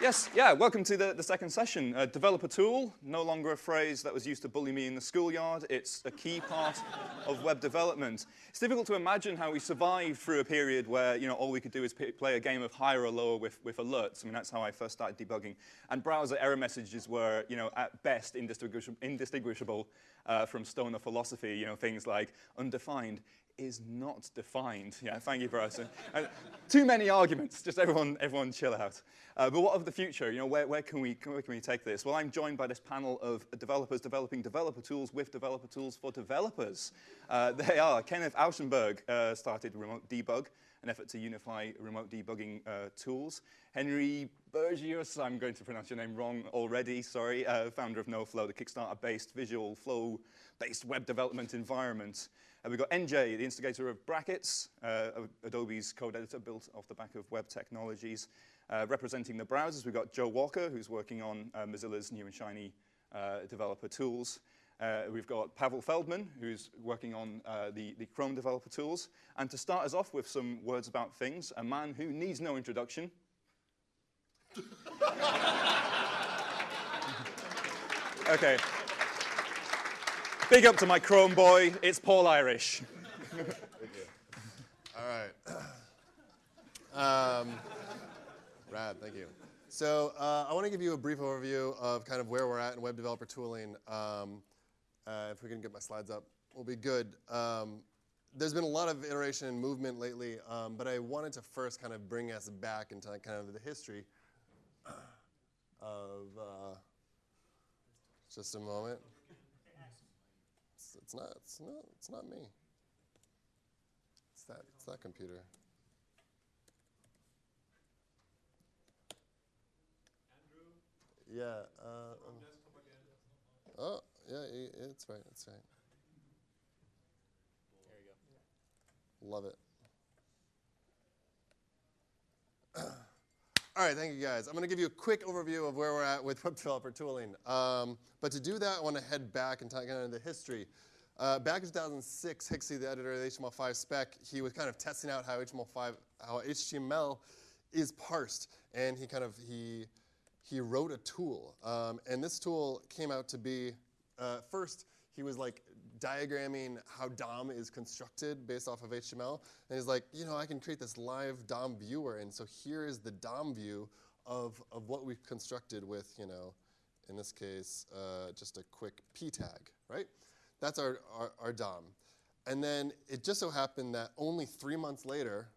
Yes, yeah, welcome to the, the second session. Uh, developer tool, no longer a phrase that was used to bully me in the schoolyard. It's a key part of web development. It's difficult to imagine how we survived through a period where, you know, all we could do is play a game of higher or lower with, with alerts. I mean, that's how I first started debugging. And browser error messages were, you know, at best indistinguishable, indistinguishable uh, from stoner philosophy, you know, things like undefined is not defined. Yeah, thank you, Bryson. Uh, too many arguments. Just everyone, everyone, chill out. Uh, but what of the future? You know, where, where, can we, where can we take this? Well, I'm joined by this panel of developers developing developer tools with developer tools for developers. Uh, they are Kenneth Auchenberg uh, started Remote Debug, an effort to unify remote debugging uh, tools. Henry Bergius, I'm going to pronounce your name wrong already, sorry, uh, founder of NoFlo, the Kickstarter-based visual flow-based web development environment. Uh, we've got NJ, the instigator of Brackets, uh, Adobe's code editor built off the back of web technologies. Uh, representing the browsers, we've got Joe Walker, who's working on uh, Mozilla's new and shiny uh, developer tools. Uh, we've got Pavel Feldman, who's working on the, the Chrome developer tools. And to start us off with some words about things, a man who needs no introduction. okay. Big up to my Chrome boy. It's Paul Irish. All right. Um, rad, thank you. So uh, I want to give you a brief overview of kind of where we're at in web developer tooling. Um, uh, if we can get my slides up, we'll be good. Um, there's been a lot of iteration and movement lately, um, but I wanted to first kind of bring us back into kind of the history of, uh, just a moment. It's, it's not. It's not. It's not me. It's that. It's that computer. Andrew. Yeah. Uh, um, oh, yeah. It's right. It's right. There you go. Love it. All right, thank you guys. I'm going to give you a quick overview of where we're at with web developer tooling. Um, but to do that, I want to head back and talk kind of the history. Uh, back in 2006, Hixie, the editor of the HTML5 spec, he was kind of testing out how HTML5, how HTML is parsed, and he kind of he he wrote a tool, um, and this tool came out to be uh, first he was like diagramming how DOM is constructed based off of HTML. And he's like, you know, I can create this live DOM viewer. And so here is the DOM view of, of what we've constructed with, you know, in this case, uh, just a quick p tag, right? That's our, our, our, DOM. And then it just so happened that only three months later,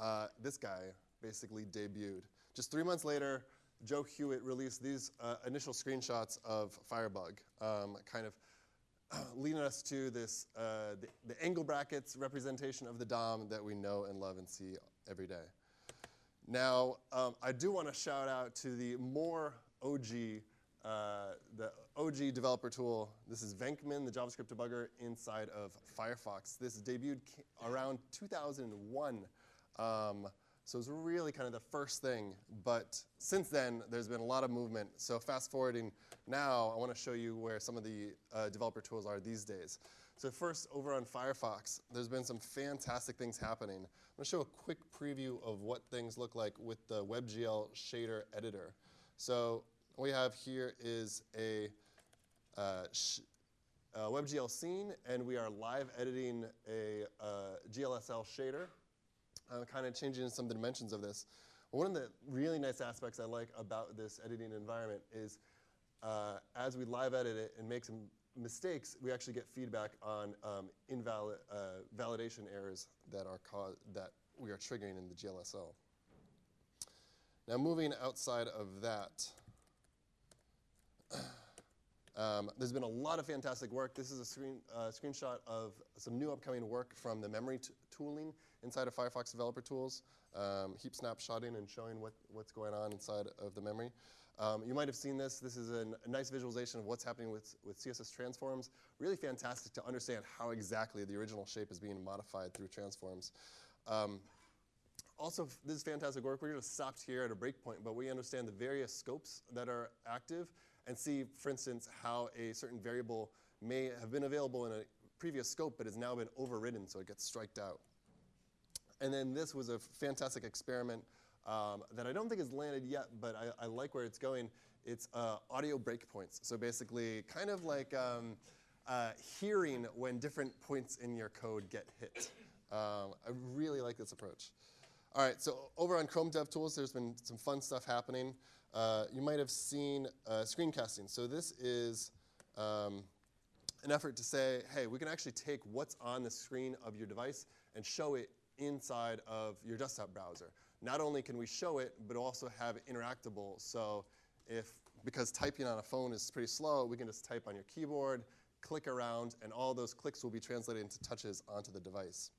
uh, this guy basically debuted. Just three months later, Joe Hewitt released these uh, initial screenshots of Firebug, um, kind of leading us to this, uh, the, the, angle brackets representation of the DOM that we know and love and see every day. Now, um, I do want to shout out to the more OG, uh, the OG developer tool. This is Venkman, the JavaScript debugger inside of Firefox. This debuted around 2001. Um, so it was really kind of the first thing. But since then, there's been a lot of movement. So fast forwarding now, I want to show you where some of the uh, developer tools are these days. So first, over on Firefox, there's been some fantastic things happening. I'm going to show a quick preview of what things look like with the WebGL shader editor. So what we have here is a, uh, a WebGL scene, and we are live editing a uh, GLSL shader uh, kind of changing some of the dimensions of this. One of the really nice aspects I like about this editing environment is uh, as we live edit it and make some mistakes, we actually get feedback on um, invalid uh, validation errors that are that we are triggering in the GLSL. Now moving outside of that, um, there's been a lot of fantastic work. This is a screen, uh, screenshot of some new upcoming work from the memory tooling inside of Firefox Developer Tools, um, heap snapshotting and showing what, what's going on inside of the memory. Um, you might have seen this. This is a, a, nice visualization of what's happening with, with CSS transforms. Really fantastic to understand how exactly the original shape is being modified through transforms. Um, also, this is fantastic work. We're going to stop here at a breakpoint, but we understand the various scopes that are active and see, for instance, how a certain variable may have been available in a previous scope but has now been overridden, so it gets striked out. And then this was a fantastic experiment um, that I don't think has landed yet, but I, I like where it's going. It's uh, audio breakpoints. So basically, kind of like um, uh, hearing when different points in your code get hit. Um, I really like this approach. All right, so over on Chrome DevTools, there's been some fun stuff happening. Uh, you might have seen uh, screencasting. So this is um, an effort to say, hey, we can actually take what's on the screen of your device and show it inside of your desktop browser. Not only can we show it, but also have it interactable. So if, because typing on a phone is pretty slow, we can just type on your keyboard, click around, and all those clicks will be translated into touches onto the device.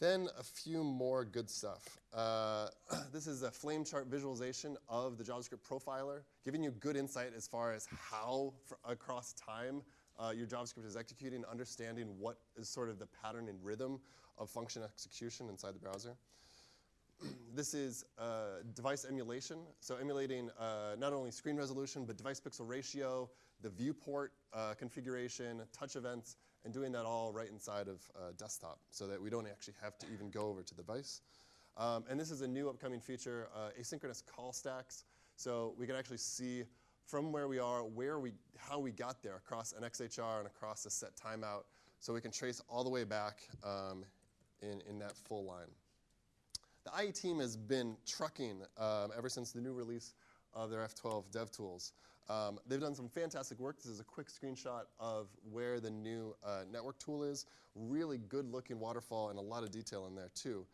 Then a few more good stuff. Uh, this is a flame chart visualization of the JavaScript profiler, giving you good insight as far as how across time uh, your JavaScript is executing, understanding what is sort of the pattern and rhythm of function execution inside the browser. this is uh, device emulation, so emulating uh, not only screen resolution, but device pixel ratio, the viewport uh, configuration, touch events, and doing that all right inside of uh, desktop so that we don't actually have to even go over to the device. Um, and this is a new upcoming feature, uh, asynchronous call stacks. So we can actually see from where we are, where we, how we got there across an XHR and across a set timeout. So we can trace all the way back um, in, in that full line. The IE team has been trucking um, ever since the new release of their F12 dev tools. Um, they've done some fantastic work. This is a quick screenshot of where the new uh, network tool is. Really good looking waterfall and a lot of detail in there too.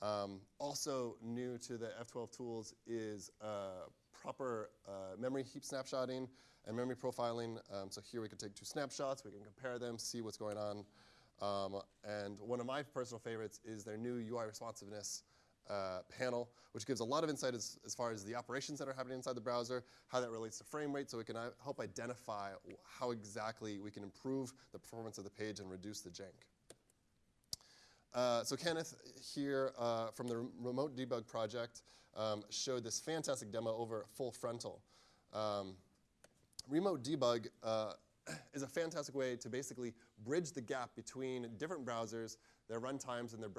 Um, also new to the F12 tools is uh, proper uh, memory heap snapshotting and memory profiling. Um, so here we can take two snapshots, we can compare them, see what's going on. Um, and one of my personal favorites is their new UI responsiveness uh, panel, which gives a lot of insight as, as, far as the operations that are happening inside the browser, how that relates to frame rate, so we can uh, help identify how exactly we can improve the performance of the page and reduce the jank. Uh, so Kenneth here uh, from the Remote Debug project um, showed this fantastic demo over full frontal. Um, remote debug uh, is a fantastic way to basically bridge the gap between different browsers their runtimes and their,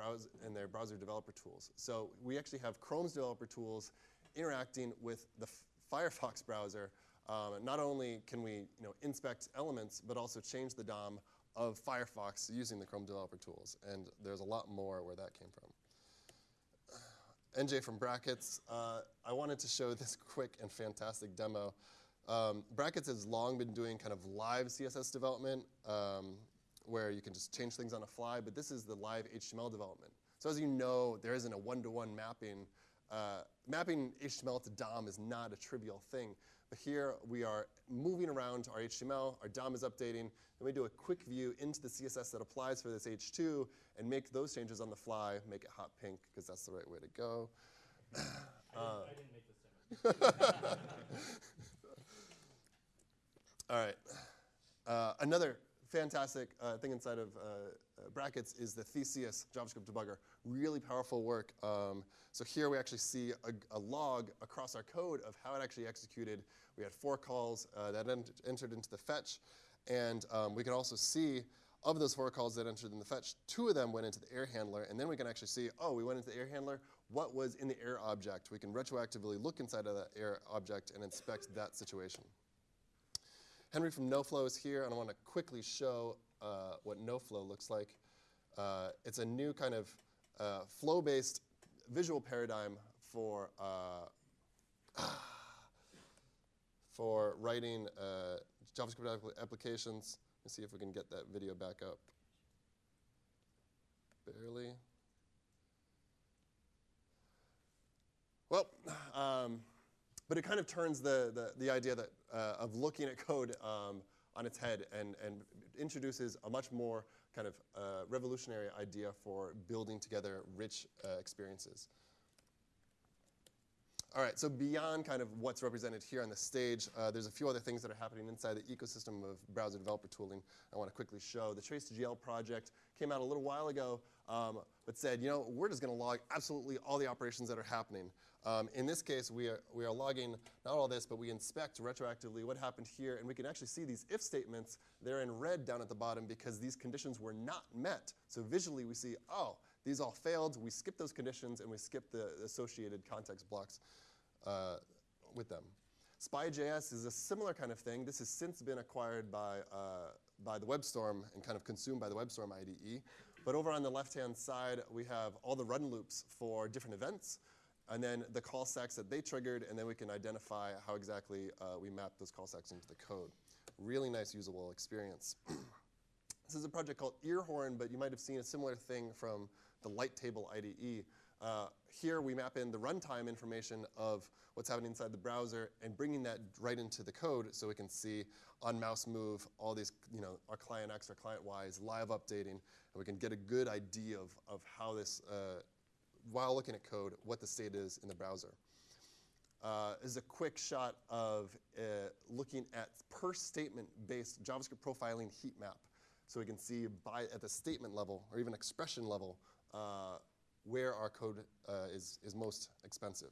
and their browser developer tools. So we actually have Chrome's developer tools interacting with the Firefox browser. Um, not only can we you know, inspect elements, but also change the DOM of Firefox using the Chrome developer tools. And there's a lot more where that came from. NJ from Brackets, uh, I wanted to show this quick and fantastic demo. Um, Brackets has long been doing kind of live CSS development. Um, where you can just change things on the fly, but this is the live HTML development. So as you know, there isn't a one-to-one mapping. Uh, mapping HTML to DOM is not a trivial thing. But here we are moving around our HTML, our DOM is updating, and we do a quick view into the CSS that applies for this H2 and make those changes on the fly, make it hot pink, because that's the right way to go. I, didn't, I didn't make this. All right. Uh, another fantastic uh, thing inside of uh, uh, brackets is the Theseus JavaScript debugger. Really powerful work. Um, so here we actually see a, a, log across our code of how it actually executed. We had four calls uh, that ent entered into the fetch. And um, we can also see of those four calls that entered in the fetch, two of them went into the error handler. And then we can actually see, oh, we went into the error handler. What was in the error object? We can retroactively look inside of that error object and inspect that situation. Henry from NoFlo is here, and I want to quickly show uh, what NoFlo looks like. Uh, it's a new kind of uh, flow-based visual paradigm for uh, for writing uh, JavaScript applications. Let's see if we can get that video back up. Barely. Well, um, but it kind of turns the, the, the idea that, uh, of looking at code um, on its head and, and introduces a much more kind of uh, revolutionary idea for building together rich uh, experiences. All right, so beyond kind of what's represented here on the stage, uh, there's a few other things that are happening inside the ecosystem of browser developer tooling I want to quickly show. The TraceGL project came out a little while ago, um, but said, you know, we're just going to log absolutely all the operations that are happening. Um, in this case, we are, we are logging not all this, but we inspect retroactively what happened here, and we can actually see these if statements. They're in red down at the bottom because these conditions were not met. So visually, we see, oh, these all failed. We skip those conditions and we skip the associated context blocks uh, with them. Spy.js is a similar kind of thing. This has since been acquired by, uh, by the WebStorm and kind of consumed by the WebStorm IDE. But over on the left-hand side, we have all the run loops for different events, and then the call stacks that they triggered, and then we can identify how exactly uh, we map those call stacks into the code. Really nice usable experience. this is a project called Earhorn, but you might have seen a similar thing from the light table IDE. Uh, here we map in the runtime information of what's happening inside the browser and bringing that right into the code so we can see on mouse move all these, you know, our client X, our client Y is live updating, and we can get a good idea of, of how this, uh, while looking at code, what the state is in the browser. Uh, is a quick shot of uh, looking at per statement based JavaScript profiling heat map. So we can see by, at the statement level or even expression level uh, where our code uh, is, is most expensive.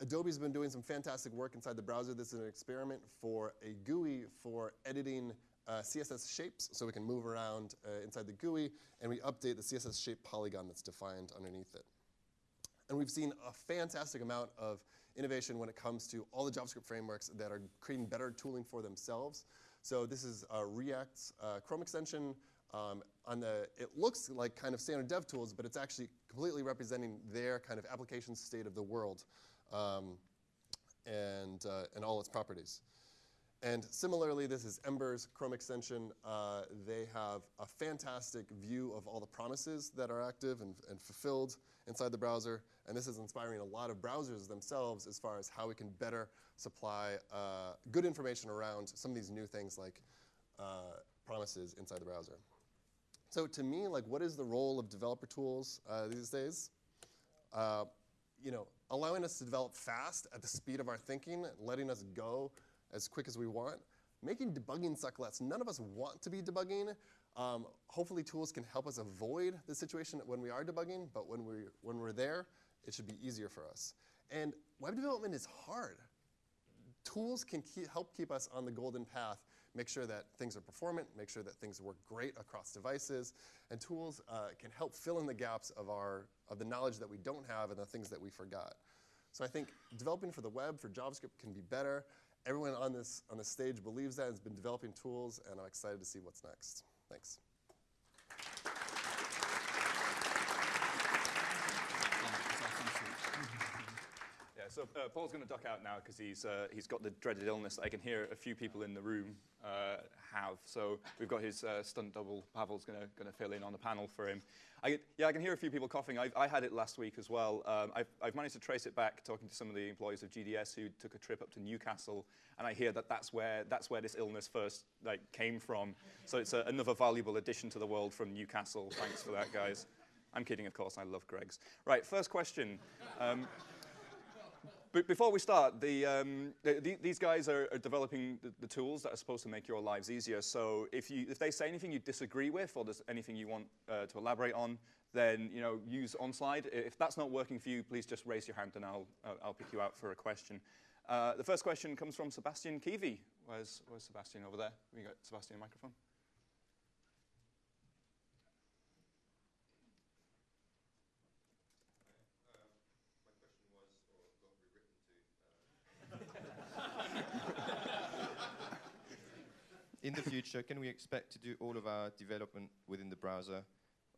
Adobe's been doing some fantastic work inside the browser. This is an experiment for a GUI for editing uh, CSS shapes, so we can move around uh, inside the GUI, and we update the CSS shape polygon that's defined underneath it. And we've seen a fantastic amount of innovation when it comes to all the JavaScript frameworks that are creating better tooling for themselves. So this is uh, React's uh, Chrome extension. Um, on the, it looks like kind of standard dev tools, but it's actually completely representing their kind of application state of the world um, and, uh, and all its properties. And similarly, this is Ember's Chrome extension. Uh, they have a fantastic view of all the promises that are active and, and, fulfilled inside the browser. And this is inspiring a lot of browsers themselves as far as how we can better supply uh, good information around some of these new things like uh, promises inside the browser. So to me, like, what is the role of developer tools uh, these days? Uh, you know, allowing us to develop fast at the speed of our thinking, letting us go as quick as we want, making debugging suck less. None of us want to be debugging. Um, hopefully tools can help us avoid the situation when we are debugging, but when, we, when we're there, it should be easier for us. And web development is hard. Tools can keep, help keep us on the golden path, make sure that things are performant, make sure that things work great across devices, and tools uh, can help fill in the gaps of, our, of the knowledge that we don't have and the things that we forgot. So I think developing for the web, for JavaScript, can be better. Everyone on this, on this stage believes that and has been developing tools, and I'm excited to see what's next. Thanks. Yeah, so uh, Paul's going to duck out now because he's, uh, he's got the dreaded illness that I can hear a few people in the room uh, have. So we've got his uh, stunt double, Pavel's going to fill in on the panel for him. I, yeah, I can hear a few people coughing. I've, I had it last week as well. Um, I've, I've, managed to trace it back talking to some of the employees of GDS who took a trip up to Newcastle, and I hear that that's where, that's where this illness first like, came from. So it's a, another valuable addition to the world from Newcastle. Thanks for that, guys. I'm kidding, of course. I love Greggs. Right, first question. Um, but before we start, the, um, the, these guys are, are developing the, tools that are supposed to make your lives easier. So if, you, if they say anything you disagree with or there's anything you want uh, to elaborate on, then you know, use Onslyde. If that's not working for you, please just raise your hand and I'll, I'll pick you out for a question. Uh, the first question comes from Sebastian Kiwi. Where's, where's Sebastian over there? We got Sebastian microphone. In the future, can we expect to do all of our development within the browser?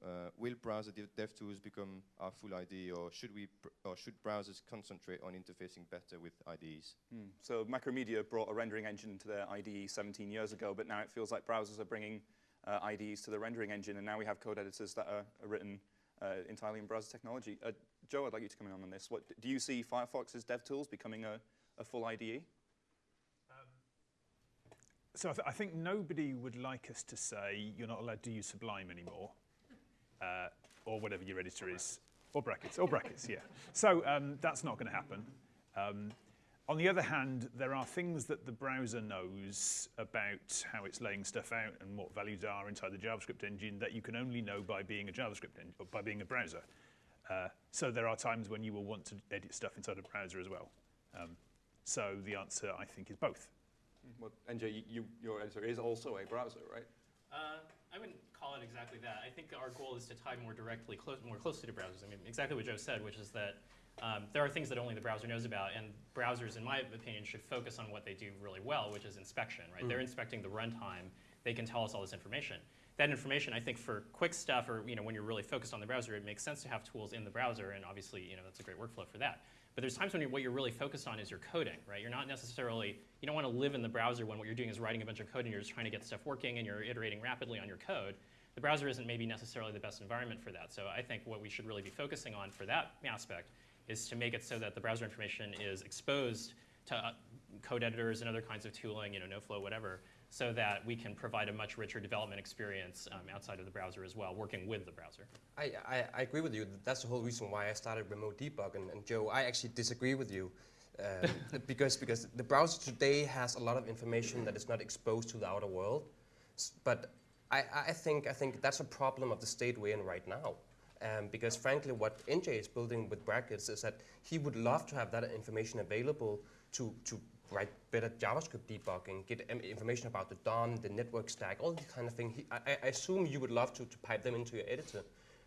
Uh, will browser dev, dev tools become our full IDE, or should we, or should browsers concentrate on interfacing better with IDEs? Hmm. So Macromedia brought a rendering engine to their IDE 17 years ago, but now it feels like browsers are bringing uh, IDEs to the rendering engine, and now we have code editors that are, are written uh, entirely in browser technology. Uh, Joe, I'd like you to come in on this. What, do you see Firefox's dev tools becoming a, a full IDE? So I, th I, think nobody would like us to say you're not allowed to use Sublime anymore, uh, or whatever your editor is, or brackets, or brackets, yeah. So um, that's not going to happen. Um, on the other hand, there are things that the browser knows about how it's laying stuff out and what values are inside the JavaScript engine that you can only know by being a JavaScript engine, by being a browser. Uh, so there are times when you will want to edit stuff inside a browser as well. Um, so the answer, I think, is both. Well, NJ, you, your editor is also a browser, right? Uh, I wouldn't call it exactly that. I think our goal is to tie more directly, more closely to browsers. I mean, exactly what Joe said, which is that um, there are things that only the browser knows about, and browsers, in my opinion, should focus on what they do really well, which is inspection. Right? They're inspecting the runtime. They can tell us all this information. That information, I think, for quick stuff, or you know, when you're really focused on the browser, it makes sense to have tools in the browser, and obviously, you know, that's a great workflow for that. But there's times when you're, what you're really focused on is your coding, right? You're not necessarily, you don't want to live in the browser when what you're doing is writing a bunch of code and you're just trying to get stuff working and you're iterating rapidly on your code. The browser isn't maybe necessarily the best environment for that. So I think what we should really be focusing on for that aspect is to make it so that the browser information is exposed to uh, code editors and other kinds of tooling, you know, NoFlo, whatever, so that we can provide a much richer development experience um, outside of the browser as well, working with the browser. I, I, I agree with you. That's the whole reason why I started remote debug. And, and Joe, I actually disagree with you um, because, because the browser today has a lot of information that is not exposed to the outer world. S- But I, I, think, I think that's a problem of the state we're in right now. Um, because frankly, what NJ is building with brackets is that he would love to have that information available to, to write better JavaScript debugging, get um, information about the DOM, the network stack, all these kind of things. I, I assume you would love to, to pipe them into your editor,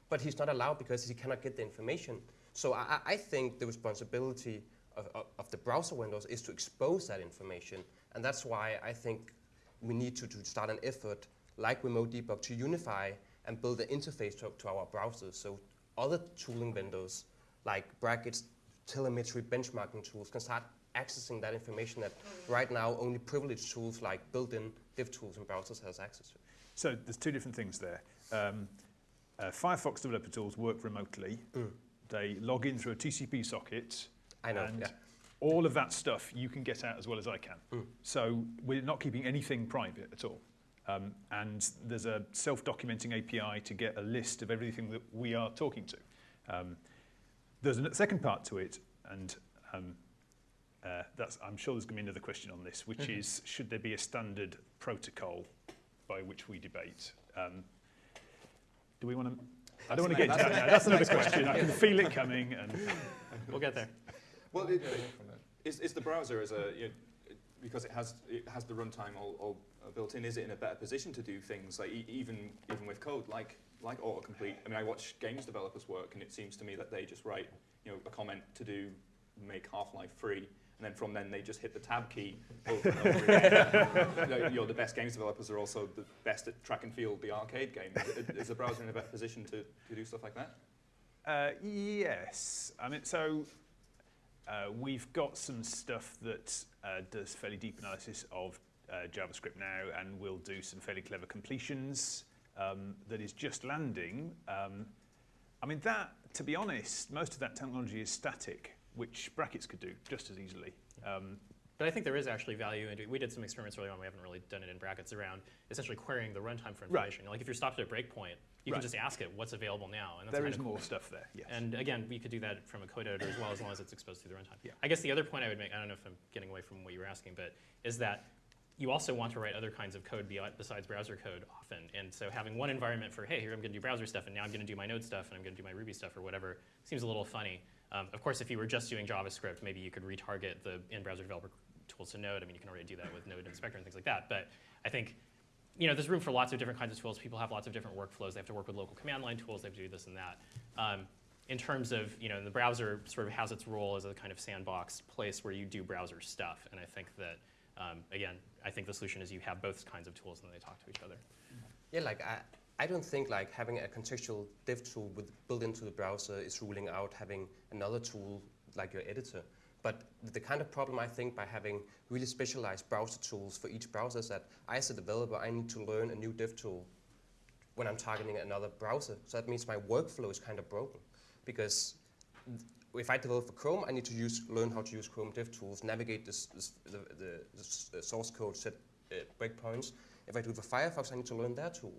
but he's not allowed because he cannot get the information. So I, I- I think the responsibility of, of, of the browser vendors is to expose that information, and that's why I think we need to, to start an effort like Remote Debug to unify and build an interface to, to our browsers. So other tooling vendors like brackets, telemetry, benchmarking tools can start accessing that information that right now only privileged tools like built-in dev tools and browsers has access to. So there's two different things there. Um, uh, Firefox developer tools work remotely. They log in through a TCP socket. I know, and yeah. all of that stuff you can get out as well as I can. So we're not keeping anything private at all. Um, and there's a self-documenting API to get a list of everything that we are talking to. Um, there's a second part to it, and um, uh, that's, I'm sure there's going to be another question on this, which is should there be a standard protocol by which we debate? Um, do we want to? I don't want to get into that now. That's another question. I can feel it coming. And We'll get there. Well, it, is, is the browser as a you know, because it has it has the runtime all, all uh, built in? Is it in a better position to do things like e- even even with code like like autocomplete? I mean, I watch games developers work, and it seems to me that they just write you know a comment to do make Half-Life free. And then from then they just hit the tab key over and over again. you, know, the best games developers are also the best at track and field, the arcade game. Is, is the browser in a better position to, to do stuff like that? Uh, yes. I mean, so uh, we've got some stuff that uh, does fairly deep analysis of uh, JavaScript now, and we'll do some fairly clever completions um, that is just landing. Um, I mean, that, to be honest, most of that technology is static, which brackets could do just as easily. Um, But I think there is actually value in, we did some experiments early on, we haven't really done it in brackets around essentially querying the runtime for Right. information. Like if you're stopped at a breakpoint, you Right. can just ask it what's available now. And that's there kind is of more cool. stuff there, yes. And again, we could do that from a code editor as well, as long as it's exposed through the runtime. Yeah. I guess the other point I would make, I don't know if I'm getting away from what you were asking, but is that you also want to write other kinds of code besides browser code often. And so having one environment for, hey, here I'm going to do browser stuff, and now I'm going to do my Node stuff, and I'm going to do my Ruby stuff, or whatever, seems a little funny. Um, of course, if you were just doing JavaScript, maybe you could retarget the in-browser developer tools to Node. I mean, you can already do that with Node Inspector and things like that. But I think you know, there's room for lots of different kinds of tools. People have lots of different workflows. They have to work with local command line tools. They have to do this and that. Um, in terms of, you know, the browser sort of has its role as a kind of sandbox place where you do browser stuff. And I think that, um, again, I think the solution is you have both kinds of tools and they talk to each other. Yeah, like I, I don't think like having a contextual dev tool with built into the browser is ruling out having another tool like your editor. But the kind of problem I think by having really specialized browser tools for each browser is that I as a developer, I need to learn a new dev tool when I'm targeting another browser. So that means my workflow is kind of broken because if I develop for Chrome, I need to use learn how to use Chrome dev tools, navigate this, this, the, the, the source code, set uh, breakpoints. If I do it for Firefox, I need to learn their tool.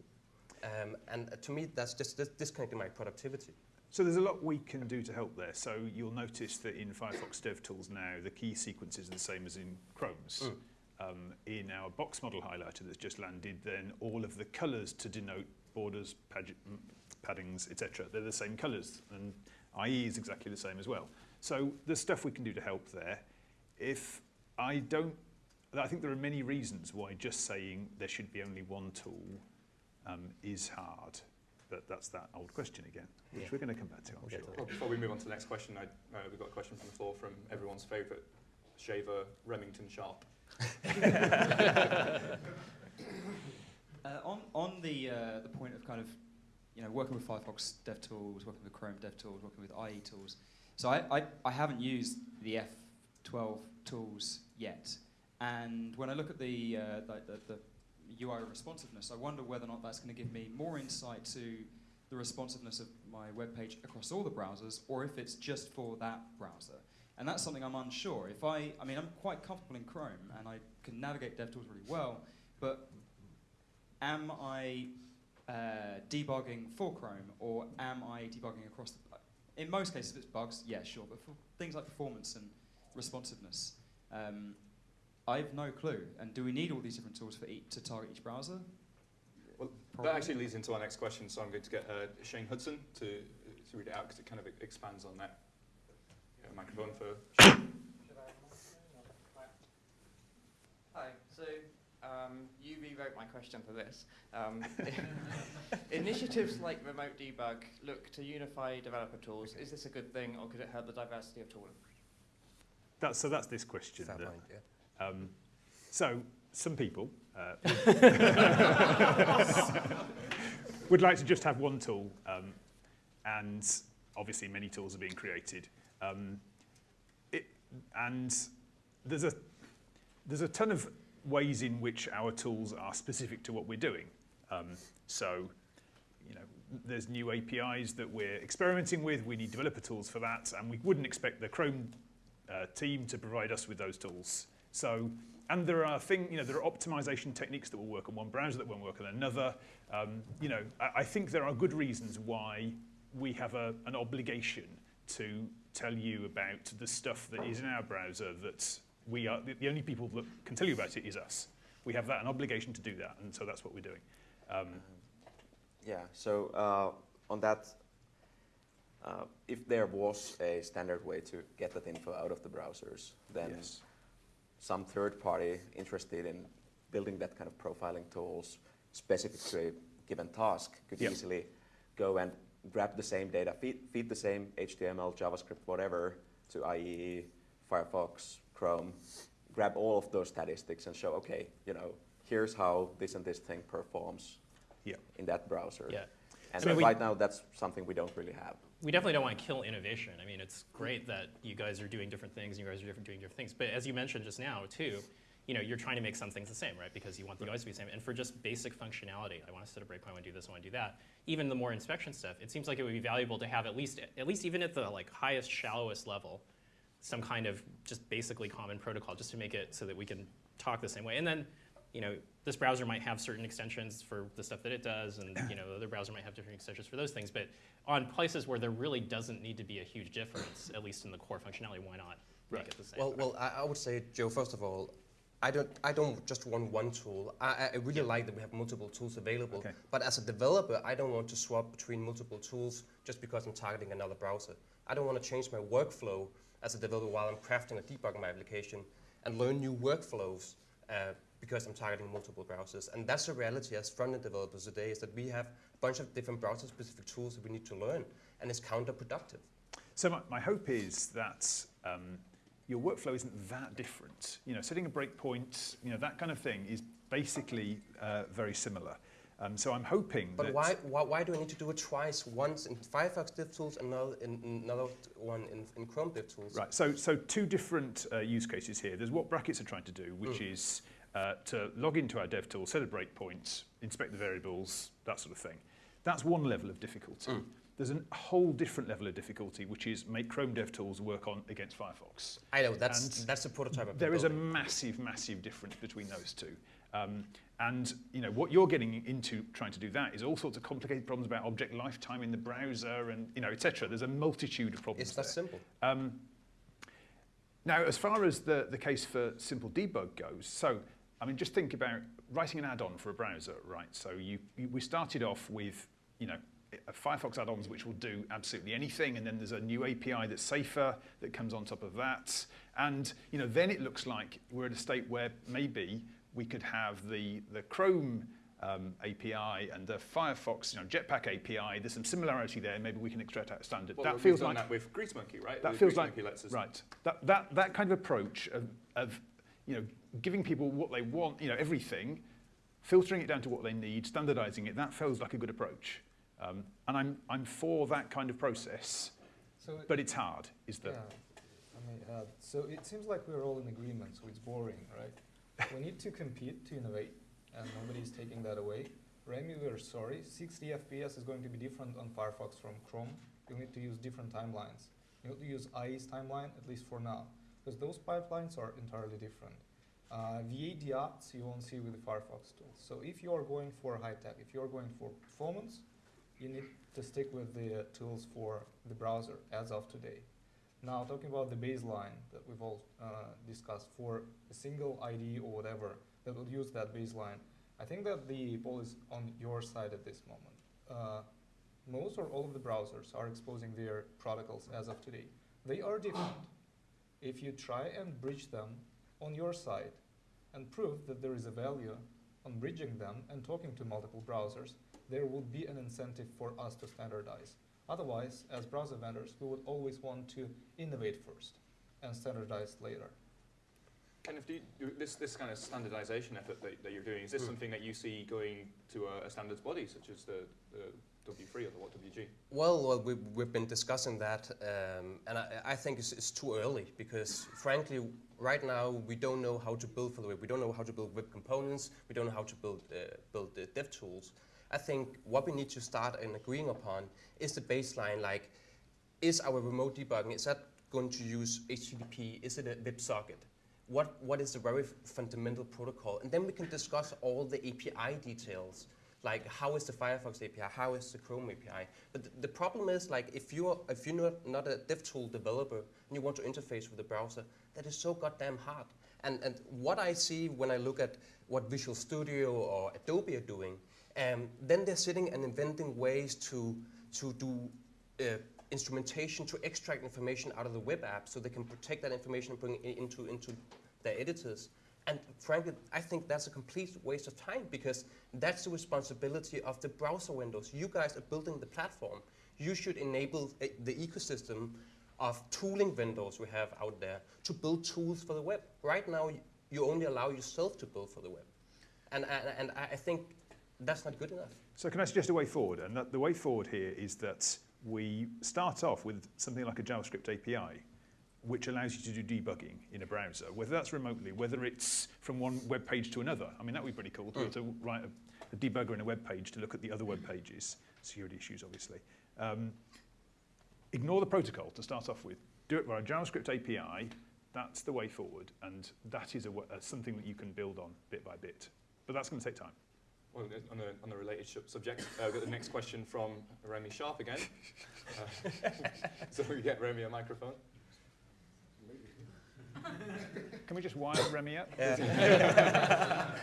Um, and uh, to me, that's just dis- disconnecting my productivity. So there's a lot we can do to help there. So you'll notice that in Firefox DevTools now, the key sequences are the same as in Chrome's. Um, in our box model highlighter that's just landed, then all of the colours to denote borders, pag- paddings, etc., they're the same colours, and IE is exactly the same as well. So there's stuff we can do to help there. If I don't, I think there are many reasons why just saying there should be only one tool um, is hard. But that's that old question again, which Yeah. we're going to come back to, I'm We'll sure. to. Well, before we move on to the next question, I, uh, we've got a question from the floor from everyone's favourite shaver, Remington Sharp. Uh, on on the uh, the point of kind of you know working with Firefox DevTools, working with Chrome DevTools, working with IE tools. So I, I, I haven't used the F12 tools yet, and when I look at the, uh, the, the the UI responsiveness, I wonder whether or not that's going to give me more insight to the responsiveness of my web page across all the browsers, or if it's just for that browser. And that's something I'm unsure. If I, I mean, I'm quite comfortable in Chrome, and I can navigate DevTools really well, but am I uh, debugging for Chrome or am I debugging across the. In most cases, if it's bugs, yeah, sure, but for things like performance and responsiveness, um, I've no clue. And do we need all these different tools for each, to target each browser? Well, Probably. that actually leads into our next question, so I'm going to get uh, Shane Hudson to, to read it out because it kind of expands on that. Get a microphone for Hi. So um, you rewrote my question for this. Um, initiatives like Remote Debug look to unify developer tools. Is this a good thing, or could it hurt the diversity of tooling? That's, so that's this question. Fair that- point, yeah. Um, so some people uh, would like to just have one tool, um, and obviously many tools are being created. Um, it, and there's a there's a ton of ways in which our tools are specific to what we're doing. Um, so, you know, there's new APIs that we're experimenting with. We need developer tools for that, and we wouldn't expect the Chrome uh, team to provide us with those tools. So, and there are thing, you know, there are optimization techniques that will work on one browser that won't work on another. Um, you know, I, I think there are good reasons why we have a, an obligation to tell you about the stuff that is in our browser that we are, the, the only people that can tell you about it is us. We have that, an obligation to do that, and so that's what we're doing. Um, Yeah, so uh, on that, uh, if there was a standard way to get that info out of the browsers, then yes. Some third party interested in building that kind of profiling tools specific to a given task could Yep. easily go and grab the same data, feed, feed the same HTML, JavaScript, whatever to IE, Firefox, Chrome, grab all of those statistics and show, okay, you know, here's how this and this thing performs Yeah. in that browser. Yeah. And So right now, that's something we don't really have. We definitely don't want to kill innovation. I mean, it's great that you guys are doing different things, and you guys are different, doing different things. But as you mentioned just now, too, you know, you're trying to make some things the same, right? Because you want the UI to be the same. And for just basic functionality, I want to set a breakpoint, I want to do this, I want to do that. Even the more inspection stuff, it seems like it would be valuable to have at least, at least even at the like highest, shallowest level, some kind of just basically common protocol, just to make it so that we can talk the same way. And then, you know, this browser might have certain extensions for the stuff that it does, and you know, the other browser might have different extensions for those things. But on places where there really doesn't need to be a huge difference, at least in the core functionality, why not make it the same? Well, well, I, I would say, Joe. First of all, I don't, I don't just want one tool. I, I- I really like that we have multiple tools available. Okay. But as a developer, I don't want to swap between multiple tools just because I'm targeting another browser. I don't want to change my workflow as a developer while I'm crafting or debugging my application and learn new workflows uh, because I'm targeting multiple browsers. And that's the reality as front-end developers today is that we have a bunch of different browser-specific tools that we need to learn, and it's counterproductive. So my, my hope is that um, your workflow isn't that different. You know, setting a breakpoint, you know, that kind of thing is basically uh, very similar. Um, so I'm hoping But that why, why, why do I need to do it twice? Once in Firefox DevTools, another in, another one in, in Chrome DevTools. Right. So, so two different uh, use cases here. There's what brackets are trying to do, which is uh, to log into our dev tool, set a breakpoint, inspect the variables, that sort of thing. That's one level of difficulty. There's a whole different level of difficulty, which is make Chrome DevTools work on against Firefox. I know that's And that's the prototype. I've There is a massive, massive difference between those two. Um, and you know what you're getting into trying to do that is all sorts of complicated problems about object lifetime in the browser and you know etc. There's a multitude of problems. It's that there. simple. Um, now, as far as the, the case for simple debug goes, so I mean, just think about writing an add-on for a browser, right? So you, you we started off with you know Firefox add-ons which will do absolutely anything, and then there's a new API that's safer that comes on top of that, and you know then it looks like we're at a state where maybe we could have the the Chrome um, API and the Firefox, you know, Jetpack API. There's some similarity there. Maybe we can extract out a standard. Well, that we've feels done like that with Greasemonkey, right? that With feels Grease like lets us right. That that that kind of approach of, of you know giving people what they want, you know, everything, filtering it down to what they need, standardizing it. That feels like a good approach. Um, and I'm I'm for that kind of process, So, but it's hard. Is the yeah, I may add. So it seems like we're all in agreement, so it's boring, right? we need to compete to innovate, and nobody's taking that away. Remy, we're sorry. 60 FPS is going to be different on Firefox from Chrome. You need to use different timelines. You need to use IE's timeline, at least for now, because those pipelines are entirely different. Uh, V8 deopts you won't see with the Firefox tools. So if you are going for high tech, if you are going for performance, you need to stick with the uh, tools for the browser as of today. Now, talking about the baseline that we've all uh, discussed for a single ID or whatever that will use that baseline, I think that the ball is on your side at this moment. Uh, most or all of the browsers are exposing their protocols as of today. They are different. If you try and bridge them on your side and prove that there is a value on bridging them and talking to multiple browsers, there would be an incentive for us to standardize. Otherwise, as browser vendors, we would always want to innovate first and standardize later. Kenneth, do you, do this, this kind of standardization effort that, that you're doing, is this Mm. something that you see going to a, a standards body such as the, the W3 or the WhatWG? Well, well we, we've been discussing that, um, and I, I think it's, it's too early because, frankly, right now we don't know how to build for the web. We don't know how to build web components. We don't know how to build uh, build uh, dev tools. I think what we need to start and agreeing upon is the baseline. Like, is our remote debugging is that going to use HTTP? Is it a WebSocket? What what is the very fundamental protocol? And then we can discuss all the API details like how is the Firefox API, how is the Chrome API. But th- the problem is like if you're if you're not, a DevTool developer and you want to interface with the browser, that is so goddamn hard. And and what I see when I look at what Visual Studio or Adobe are doing, um, then they're sitting and inventing ways to to do uh, instrumentation to extract information out of the web app so they can protect that information and bring it into into their editors. And frankly, I think that's a complete waste of time because that's the responsibility of the browser vendors. You guys are building the platform. You should enable uh, the ecosystem of tooling vendors we have out there to build tools for the web. Right now, you only allow yourself to build for the web. And, and, and I think that's not good enough. So can I suggest a way forward? And the way forward here is that we start off with something like a JavaScript API, which allows you to do debugging in a browser, whether that's remotely, whether it's from one web page to another. I mean, that would be pretty cool to be able to write a, a debugger in a web page to look at the other web pages, security issues, obviously. Um, ignore the protocol to start off with. Do it via a JavaScript API. That's the way forward, and that is a, uh, something that you can build on bit by bit. But that's going to take time. Well, on a, on a related subject, uh, I've got the next question from Remy Sharp again. Uh, so we get Remy a microphone. Can we just wire Remy up?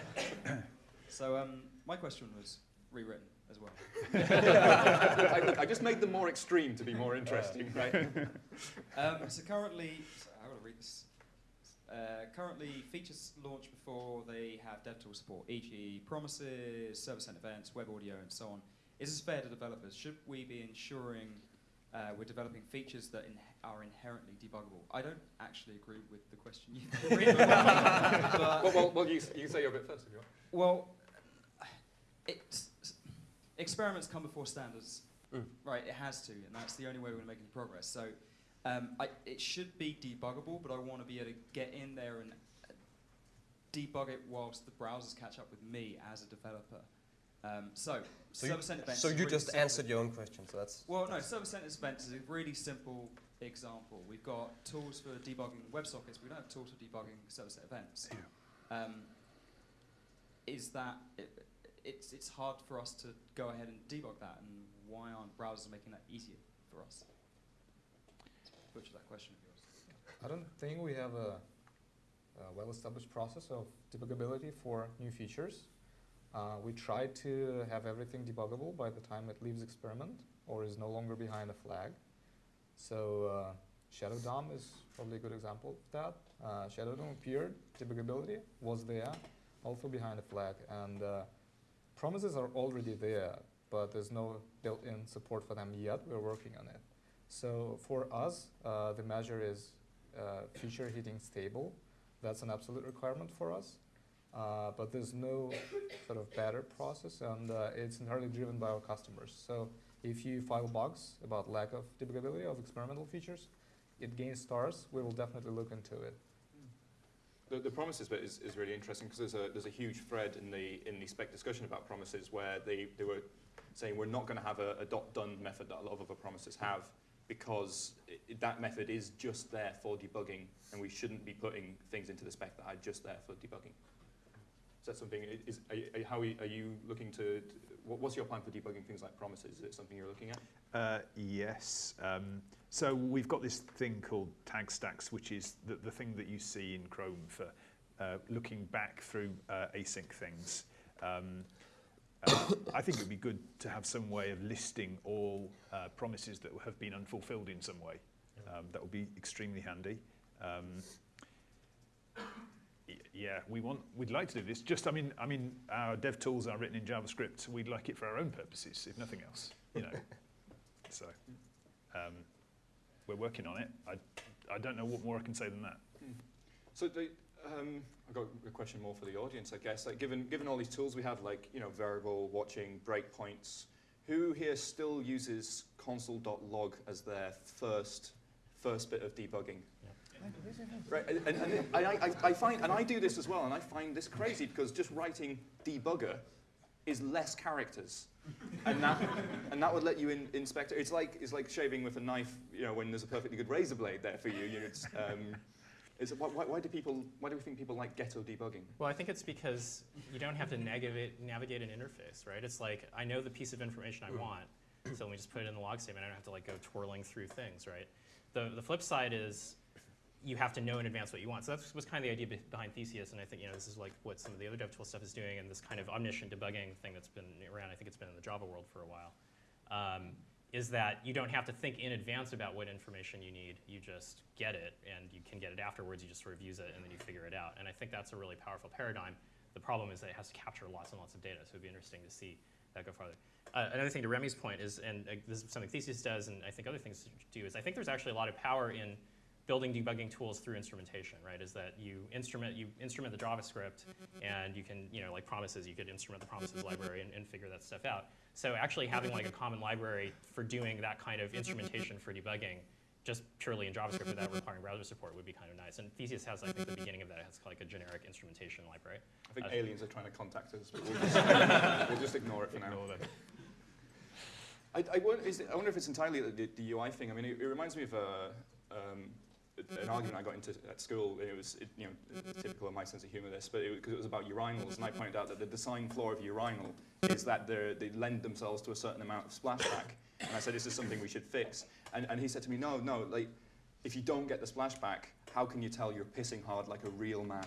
So um, my question was rewritten as well. I, I just made them more extreme to be more interesting, right? Um, so currently, so how do I read this? Uh, currently, features launch before they have DevTool support, e.g., promises, server-sent events, web audio, and so on. Is this fair to developers? Should we be ensuring uh, we're developing features that in- are inherently debuggable? I don't actually agree with the question you've written, well, well, well you, s- you say your bit first if you want. well, it's, experiments come before standards, Mm. right? It has to, and that's the only way we're going to make any progress. So, um, I, it should be debuggable, but I want to be able to get in there and uh, debug it whilst the browsers catch up with me as a developer. Um, so, So you, server-sent events. so you really just simple. answered your own question, so that's. Well, no, server-sent events is a really simple example. We've got tools for debugging WebSockets. We don't have tools for debugging server-sent events. Um, is that it, it's it's hard for us to go ahead and debug that, and why aren't browsers making that easier for us? Butcher that question of yours. I don't think we have a, a well-established process of debuggability for new features. Uh, we try to have everything debuggable by the time it leaves experiment or is no longer behind a flag. So uh, Shadow DOM is probably a good example of that. Uh, Shadow DOM appeared, debuggability was there, also behind a flag, and uh, promises are already there, but there's no built-in support for them yet. We're working on it. So for us, uh, the measure is uh, feature hitting stable. That's an absolute requirement for us. Uh, but there's no sort of better process, and uh, it's entirely driven by our customers. So if you file bugs about lack of debuggability of experimental features, it gains stars. We will definitely look into it. The, the promises bit is, is really interesting because there's a, there's a huge thread in the, in the spec discussion about promises where they, they were saying we're not going to have a, a dot done method that a lot of other promises have because i that method is just there for debugging and we shouldn't be putting things into the spec that are just there for debugging. Is that something, is, are, how are you, looking to, what's your plan for debugging things like promises? Is it something you're looking at? Uh, yes. Um, so we've got this thing called tag stacks, which is the, the thing that you see in Chrome for uh, looking back through uh, async things. Um, uh, I think it would be good to have some way of listing all uh, promises that have been unfulfilled in some way. Um, that would be extremely handy. Yeah, we want, we'd like to do this. Just, I mean, I mean, our dev tools are written in JavaScript. We'd like it for our own purposes, if nothing else. You know. So um, we're working on it. I, I don't know what more I can say than that. So the, um, I've got a question more for the audience, I guess. Like, given given all these tools we have, like you know, variable watching, breakpoints, who here still uses console.log as their first first bit of debugging? Right, and, and, I, I, I find, and I do this as well, and I find this crazy because just writing debugger is less characters, and that and that would let you in, inspect it. It's like it's like shaving with a knife, you know, when there's a perfectly good razor blade there for you. you know, it's, um, is it, why, why, why do people? Why do we think people like ghetto debugging? Well, I think it's because you don't have to navigate, navigate an interface, right? It's like, I know the piece of information I want, so let me just put it in the log statement. I don't have to like go twirling through things, right? The, the flip side is you have to know in advance what you want. So that was kind of the idea be- behind Theseus, and I think you know this is like what some of the other DevTool stuff is doing, and this kind of omniscient debugging thing that's been around. I think it's been in the Java world for a while. Um, is that you don't have to think in advance about what information you need. You just get it, and you can get it afterwards. You just sort of use it, and then you figure it out. And I think that's a really powerful paradigm. The problem is that it has to capture lots and lots of data, so it'd be interesting to see that go farther. Uh, another thing to Remy's point is, and uh, this is something Theseus does, and I think other things do, is I think there's actually a lot of power in building debugging tools through instrumentation, right? Is that you instrument you instrument the JavaScript, and you can you know like promises, you could instrument the promises library and, and figure that stuff out. So actually having like a common library for doing that kind of instrumentation for debugging, just purely in JavaScript without requiring browser support would be kind of nice. And Theseus has, I think, the beginning of that. It has like a generic instrumentation library. I think Uh, aliens are trying to contact us, but we'll just, we'll just ignore it for now. Ignore them. I, I, wonder, is it, I wonder if it's entirely the, the UI thing. I mean, it, it reminds me of a, um, an argument I got into at school. It was, it, you know, typical of my sense of humor. This, but because it, was about urinals, and I pointed out that the design flaw of urinal is that they lend themselves to a certain amount of splashback. And I said, this is something we should fix. And, and he said to me, no, no, like, if you don't get the splashback, how can you tell you're pissing hard like a real man?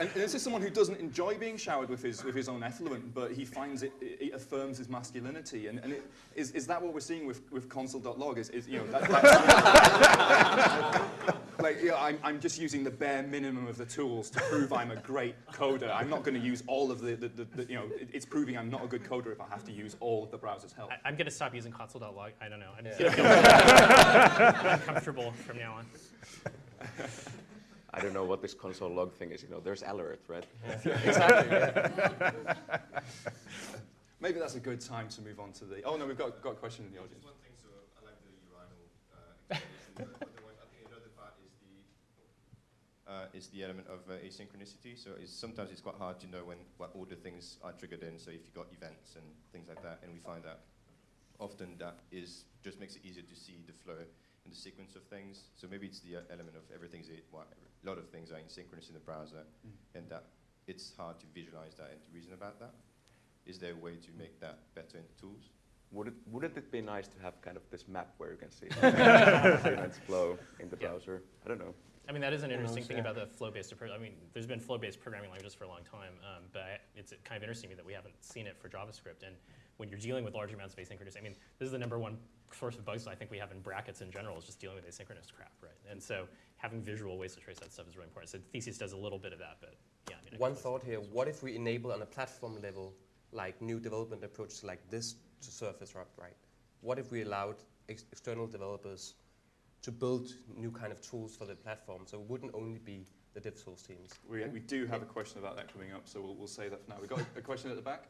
And, and this is someone who doesn't enjoy being showered with his, with his own effluent, but he finds it, it, affirms his masculinity. And, and it, is, is that what we're seeing with, with console.log? Is, is, you know, that, like, you know, I'm, I'm just using the bare minimum of the tools to prove I'm a great coder. I'm not going to use all of the, the, the, the you know, it, it's proving I'm not a good coder if I have to use all of the browser's help. I, I'm going to stop using console.log. I don't know. I'm just gonna feel uncomfortable from now on. I don't know what this console log thing is. You know, there's alert, right? exactly. Yeah. Maybe that's a good time to move on to the. Oh no, we've got, got a question in the audience. Just one thing, so I like the urinal uh, explanation, but, but the one, I think another part is the uh, is the element of uh, asynchronicity. So it's, sometimes it's quite hard to know when what order things are triggered in. So if you've got events and things like that, and we find that often that is just makes it easier to see the flow and the sequence of things. So maybe it's the uh, element of everything's a, well, a lot of things are asynchronous in the browser, and that it's hard to visualize that and to reason about that. Is there a way to make that better in the tools? Would it, wouldn't it be nice to have kind of this map where you can see events flow in the Yeah. browser? I don't know. I mean, that is an interesting thing about the flow-based approach. I mean, there's been flow-based programming languages for a long time, um, but I- it's kind of interesting to me that we haven't seen it for JavaScript. And when you're dealing with large amounts of asynchronous, I mean, this is the number one source of bugs I think we have in Brackets in general is just dealing with asynchronous crap, right? And so having visual ways to trace that stuff is really important. So Theseus does a little bit of that, but yeah. I mean, One thought here, what if we enable on a platform level, like new development approaches like this to surface up, right? What if we allowed ex- external developers to build new kind of tools for the platform? So it wouldn't only be the DevTools teams. We, we do have a question about that coming up, so we'll, we'll say that for now. We've got a, a question at the back.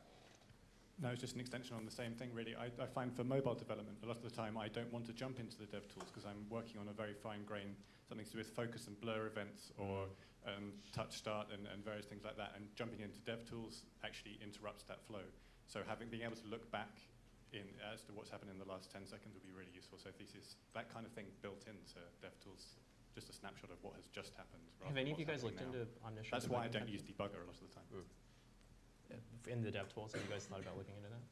No, it's just an extension on the same thing, really. I, I find for mobile development, a lot of the time I don't want to jump into the dev tools because I'm working on a very fine grain, something to do with focus and blur events or um, touch start and, and various things like that. And jumping into dev tools actually interrupts that flow. So having being able to look back in as to what's happened in the last 10 seconds would be really useful. So Theseus, that kind of thing built into DevTools, just a snapshot of what has just happened. Have any of you guys looked happening into now. omniscient That's why I don't use debugger a lot of the time. in the DevTools. Have you guys thought about looking into that?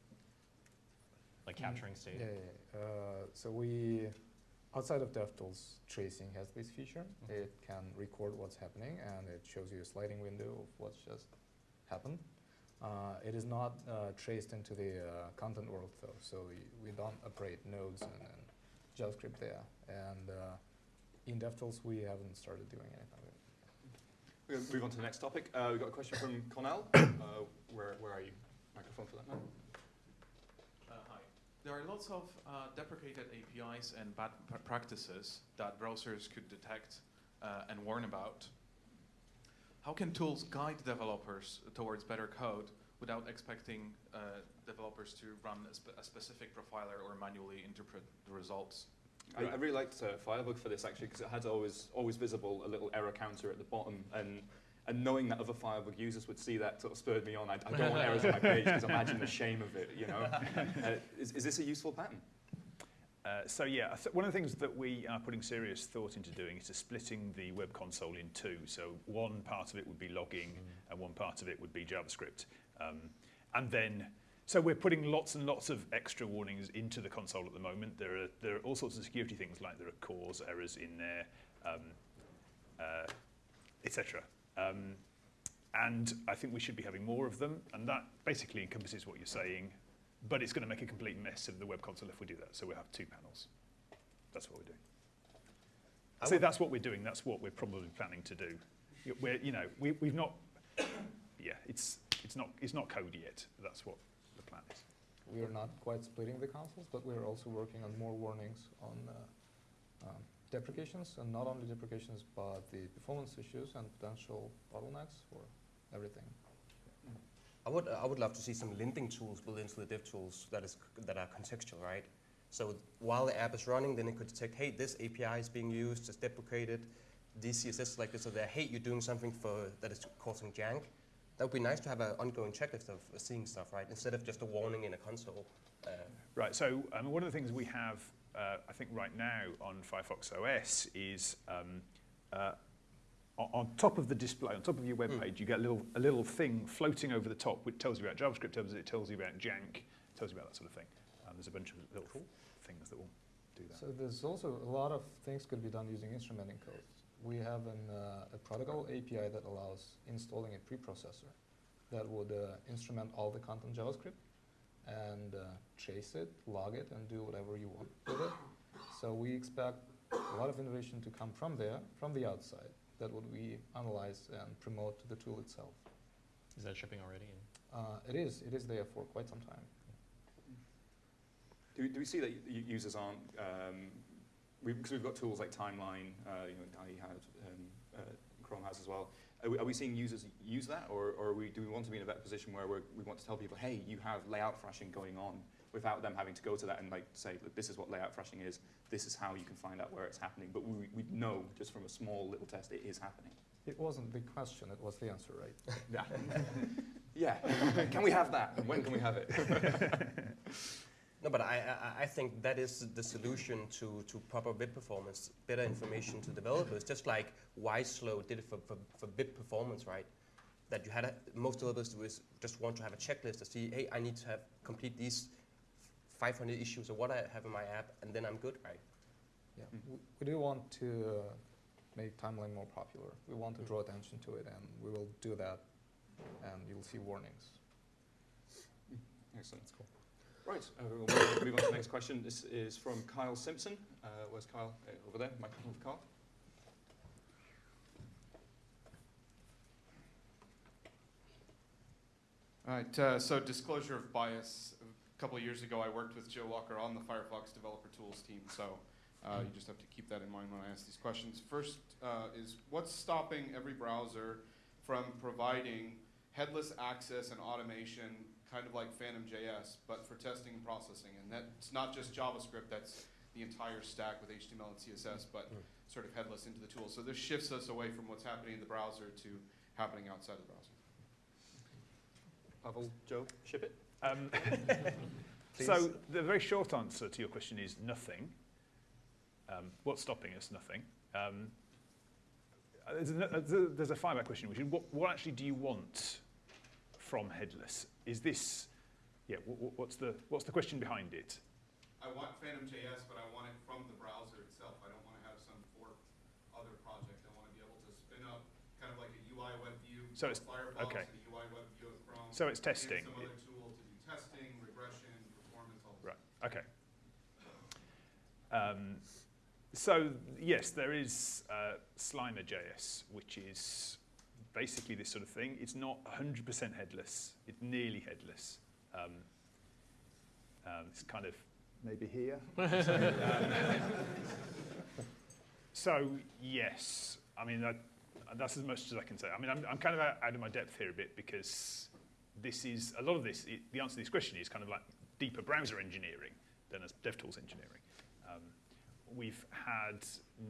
Like capturing state? Yeah, yeah, yeah. Uh, so we, outside of DevTools, tracing has this feature. Mhm. It can record what's happening and it shows you a sliding window of what's just happened. Uh, it is not uh, traced into the uh, content world though, so we, we don't operate nodes and, and JavaScript there. And uh, in DevTools, we haven't started doing anything with. We're going to move on to the next topic. Uh, we've got a question from Cornell. Uh, where, where are you? Microphone for that man. Uh, hi. There are lots of uh, deprecated APIs and bad p- practices that browsers could detect uh, and warn about. How can tools guide developers towards better code without expecting uh, developers to run a, spe- a specific profiler or manually interpret the results? I, I really liked uh, Firebug for this actually because it had always always visible a little error counter at the bottom and and knowing that other Firebug users would see that sort of spurred me on. I, I don't want errors on my page because imagine the shame of it, you know. Uh, is, is this a useful pattern? Uh, so yeah, I th- one of the things that we are putting serious thought into doing is to splitting the web console in two. So one part of it would be logging, and one part of it would be JavaScript. Um, and then, so we're putting lots and lots of extra warnings into the console at the moment. There are there are all sorts of security things like there are CORS errors in there, um, uh, etc. Um, and I think we should be having more of them, and that basically encompasses what you're saying. But it's going to make a complete mess of the web console if we do that. So we'll have two panels. That's what we're doing. I So that's what we're doing. That's what we're probably planning to do. We're, you know, we, we've not. Yeah, it's it's not it's not code yet. That's what the plan is. We are not quite splitting the consoles, but we're also working on more warnings on uh, um, deprecations, and not only deprecations, but the performance issues and potential bottlenecks for everything. I would, I would love to see some linting tools built into the dev tools that, is, that are contextual, right? So while the app is running, then it could detect, hey, this API is being used, it's deprecated, these CSS like this or that, hey, you're doing something for, that is causing jank. That would be nice to have an ongoing checklist of seeing stuff, right? Instead of just a warning in a console. Uh, Right. So um, one of the things we have, uh, I think, right now on Firefox OS is um, uh, on, on top of the display, on top of your web Mm. page, you get a little a little thing floating over the top which tells you about JavaScript, tells it tells you about jank, tells you about that sort of thing. Um, there's a bunch of little things that will do that. So there's also a lot of things could be done using instrumenting code. We have an, uh, a protocol API that allows installing a preprocessor that would uh, instrument all the content JavaScript and uh, trace it, log it, and do whatever you want with it. So we expect a lot of innovation to come from there, from the outside, that would we analyze and promote to the tool itself. Is that shipping already? Uh, it is, it is there for quite some time. Do, we- do we see that users aren't, um, we, because we've got tools like Timeline, uh, you know, IE has, um, uh, Chrome has as well. Are we, are we seeing users use that, or, or are we, do we want to be in a better position where we're, we want to tell people, hey, you have layout thrashing going on, without them having to go to that and like say, this is what layout thrashing is, this is how you can find out where it's happening. But we, we know just from a small little test it is happening. It wasn't the question, it was the answer, right? Yeah. yeah. can we have that? And when can we have it? No, but I, I, I think that is the solution to, to proper bit performance, better information to developers, just like YSlow did it for, for, for bit performance, right? That you had, a, most developers do is just want to have a checklist to see, hey, I need to have complete these 500 issues or what I have in my app, and then I'm good, right? Yeah, w- we do want to uh, make timeline more popular. We want to draw attention to it, and we will do that, and you'll see warnings. Excellent. Cool. Right, uh, we'll move on to the next question. This is from Kyle Simpson. Uh, where's Kyle? Uh, over there, microphone for Kyle. All right, uh, so disclosure of bias. A couple of years ago, I worked with Joe Walker on the Firefox Developer Tools team, so uh, you just have to keep that in mind when I ask these questions. First uh, is what's stopping every browser from providing headless access and automation, kind of like Phantom.js, but for testing and processing? And that's not just JavaScript, that's the entire stack with HTML and CSS, but sort of headless into the tool. So this shifts us away from what's happening in the browser to happening outside the browser. Pavel, Joe, ship it. Um, so the very short answer to your question is nothing. Um, what's stopping us? Nothing. Um, uh, there's, a, there's a- there's question, which is what, what actually do you want from headless? Is this, yeah, wh- wh- what's the, what's the question behind it? I want Phantom.js, but I want it from the browser itself. I don't want to have some forked other project. I want to be able to spin up kind of like a UI web view So it's- Firefox okay. a UI web view of Chrome. So it's testing. some other tool to do testing, regression, performance, all Right. Okay. Um, so yes, there is uh, Slimer.js, which is basically this sort of thing. It's not 100% headless. It's nearly headless. Um, um, it's kind of maybe here. so, um, yes, I mean that, that's as much as I can say. I mean, I'm, I'm kind of out, out of my depth here a bit because this is a lot of this. It, the answer to this question is kind of like deeper browser engineering than as DevTools engineering. Um, we've had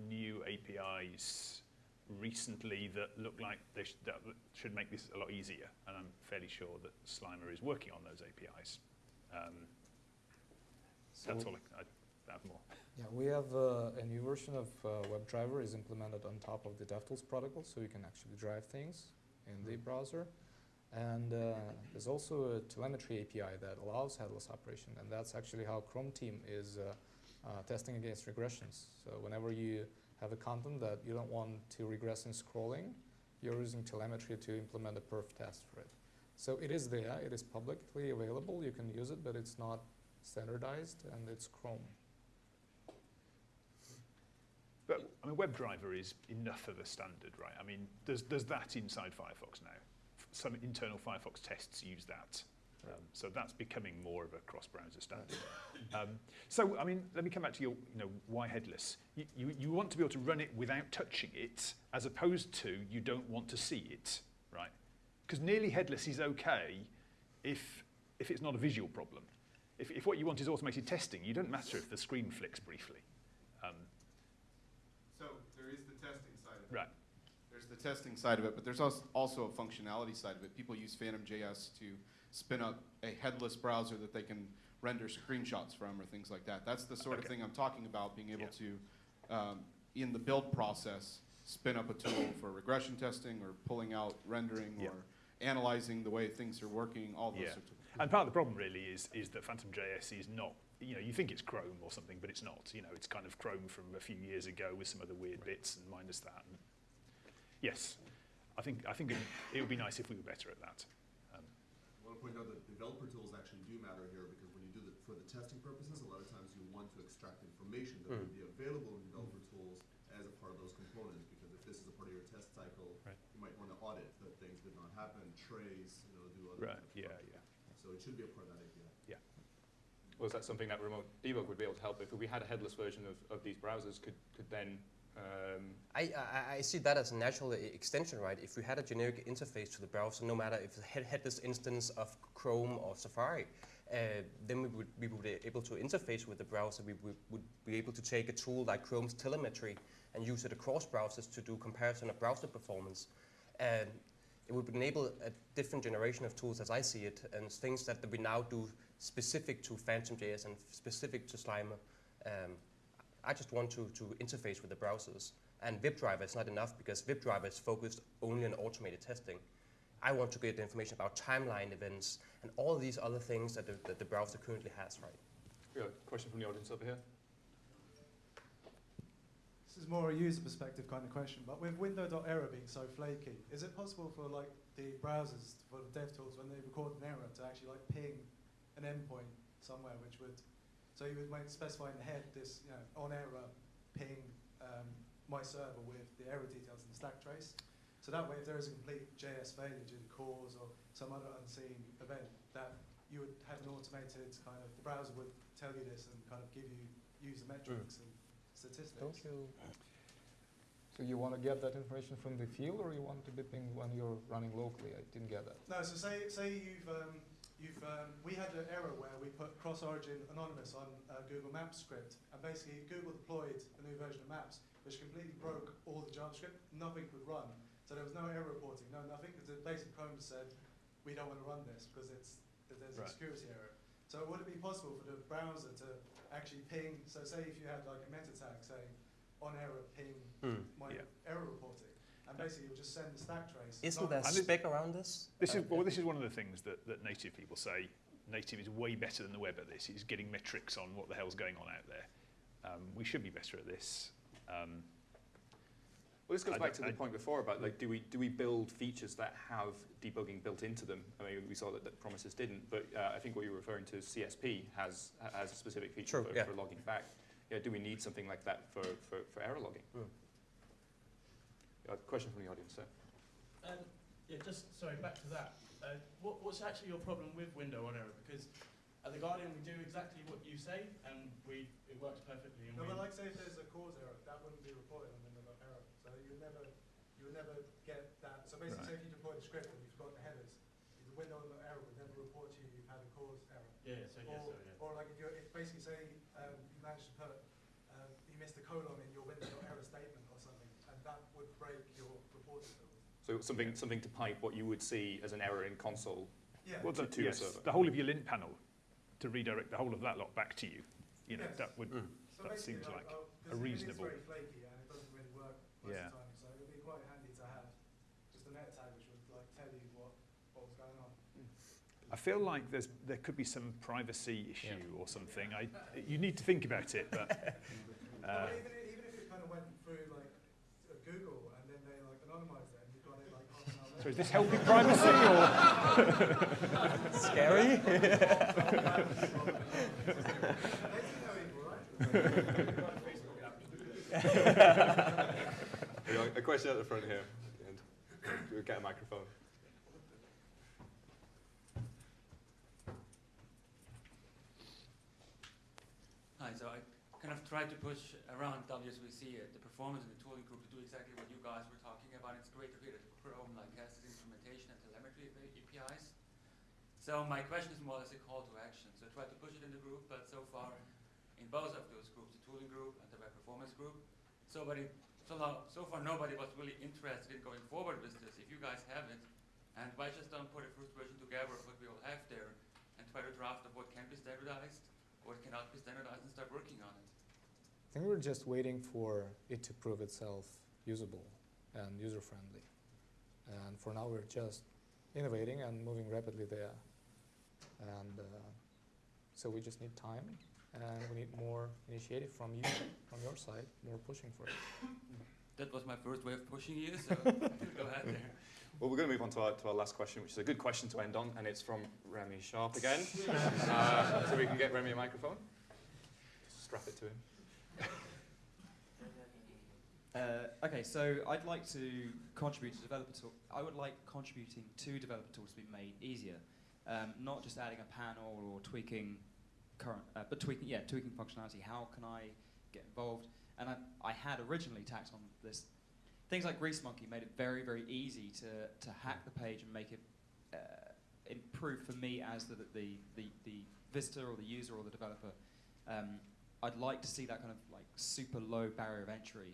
new APIs recently that look like they sh- that should make this a lot easier, and I'm fairly sure that Slimer is working on those APIs. Um, that's all I, I have more. Yeah, we have uh, a new version of uh, WebDriver is implemented on top of the DevTools protocol, so you can actually drive things in the browser. And uh, there's also a telemetry API that allows headless operation, and that's actually how Chrome team is uh, uh, testing against regressions. So whenever you have a content that you don't want to regress in scrolling, you're using telemetry to implement a perf test for it. So it is there, it is publicly available, you can use it, but it's not standardized, and it's Chrome. But I mean, WebDriver is enough of a standard, right? I mean, there's, there's that inside Firefox now. Some internal Firefox tests use that. Um, so that's becoming more of a cross-browser standard. um, so, I mean, let me come back to your, you know, why headless? You, you, you want to be able to run it without touching it, as opposed to you don't want to see it, right? Because nearly headless is okay if, if it's not a visual problem. If, if what you want is automated testing, you don't matter if the screen flicks briefly. Um, So there is the testing side of it. Right. There's the testing side of it, but there's als- also a functionality side of it. People use Phantom.js to spin up a headless browser that they can render screenshots from or things like that. That's the sort of thing I'm talking about, being able Yeah. to, um, in the build process, spin up a tool for regression testing or pulling out rendering Yeah. or analyzing the way things are working, all those Yeah. sorts of things. And part of the problem really is, is that Phantom.js is not, you know, you think it's Chrome or something, but it's not. You know, it's kind of Chrome from a few years ago with some other weird bits and minus that. And yes, I think, I think it, it would be nice if we were better at that. I want to point out that developer tools actually do matter here because when you do the, for the testing purposes, a lot of times you want to extract information that would hmm. be available in developer tools as a part of those components. Because if this is a part of your test cycle, Right. you might want to audit that things did not happen, trace, you know, do other right, yeah, stuff. yeah. So it should be a part of that API. Yeah. Was that something that remote debug would be able to help? If we had a headless version of, of these browsers, could, could then um, I, I, I see that as a natural extension, right? If we had a generic interface to the browser, no matter if it's had, head headless instance of Chrome or Safari, uh, then we would, we would be able to interface with the browser. We would, would be able to take a tool like Chrome's telemetry and use it across browsers to do comparison of browser performance. And it would enable a different generation of tools as I see it, and things that we now do specific to Phantom.js and specific to Slimer. Um, I just want to, to interface with the browsers. And WebDriver is not enough because WebDriver is focused only on automated testing. I want to get the information about timeline events and all these other things that the, that the browser currently has, right? we got a question from the audience over here? This is more a user perspective kind of question, but with window.error being so flaky, is it possible for like the browsers, for the dev tools, when they record an error, to actually like ping an endpoint somewhere which would, so you would specify in the head this, you know, on error ping um, my server with the error details in the stack trace. So that way, if there is a complete JS failure due to CORS or some other unseen event, that you would have an automated kind of, the browser would tell you this and kind of give you user metrics and statistics. Don't you? So you want to get that information from the field, or you want to be pinged when you're running locally? I didn't get that. No, so say say you've um, you've um, we had an error where we put cross origin anonymous on uh, Google Maps script, and basically Google deployed a new version of Maps, which completely broke all the JavaScript. Nothing could run, so there was no error reporting, no nothing, because basically Chrome said we don't want to run this because it's there's Right. a security error. So would it be possible for the browser to actually ping? So say if you had like a meta tag, saying, on error ping Hmm. my Yeah. error reporting, and basically you'll just send the stack trace. Isn't there And this- spec around this? This Uh, is well. This is one of the things that, that native people say. Native is way better than the web at this. It's getting metrics on what the hell's going on out there. Um, we should be better at this. Um, Well, this goes I back to the I- point before about like, do we do we build features that have debugging built into them? I mean, we saw that, that Promises didn't, but uh, I think what you're referring to, CSP has has a specific feature True, for, yeah. for logging back. Yeah, do we need something like that for, for, for error logging? Hmm. Uh, question from the audience, sir. Um, yeah, just sorry, back to that. Uh, what, what's actually your problem with window on error? Because at the Guardian we do exactly what you say, and we it works perfectly. And No, but like say if there's a CORS error, that wouldn't be reported on window error. So you would never, you would never get that. So basically, say if you deploy the script and you've got the headers, the window error would never report to you you've had a CORS error. yeah, so Or, yeah, so yeah. or like if you're, if basically say um, you managed to put, um, you missed a colon in your window error statement or something, and that would break your reporting rules. So something something to pipe what you would see as an error in console Yeah. well, to, the, to your yes, server. the whole of your lint panel to redirect the whole of that lot back to you. You know Yes. that would Mm. So that basically, seems like uh, uh, 'cause a it is reasonable. very flaky and it doesn't really work most Yeah. of the time. So it would be quite handy to have just a meta tag which would like tell you what, what was going on. I feel like there's there could be some privacy issue or something. I you need to think about it, but uh, Well, even, i- even if it kind of went through like uh, Google and then they like anonymized it and you got it like half an hour so is this helping privacy or? Scary? They see no evil, right? We got a question at the front here. And we'll get a microphone. Hi, so I kind of tried to push around W3C uh, the performance in the tooling group to do exactly what you guys were talking about. It's great to hear that Chrome like has this instrumentation and telemetry APIs. So my question is more or less a call to action. So I tried to push it in the group, but so far in both of those groups, the tooling group and the web performance group, so, so, so far nobody was really interested in going forward with this. If you guys have it, and why just don't put a first version together of what we all have there and try to draft of what can be standardized, what cannot be standardized, and start working on it. I think we're just waiting for it to prove itself usable and user friendly. And for now, we're just innovating and moving rapidly there. And uh, so we just need time, and we need more initiative from you, from your side, more pushing for it. That was my first way of pushing you, so go ahead there. Well, we're going to move on to our, to our last question, which is a good question to end on, and it's from Remy Sharp again. uh, so we can get Remy a microphone. Just strap it to him. Uh, okay, so I'd like to contribute to developer tool. I would like contributing to developer tools to be made easier, um, not just adding a panel or tweaking current, uh, but tweaking yeah tweaking functionality. How can I get involved? And I, I had originally tacked on this things like Greasemonkey made it very very easy to to hack the page and make it uh, improve for me as the the, the the visitor or the user or the developer. Um, I'd like to see that kind of like super low barrier of entry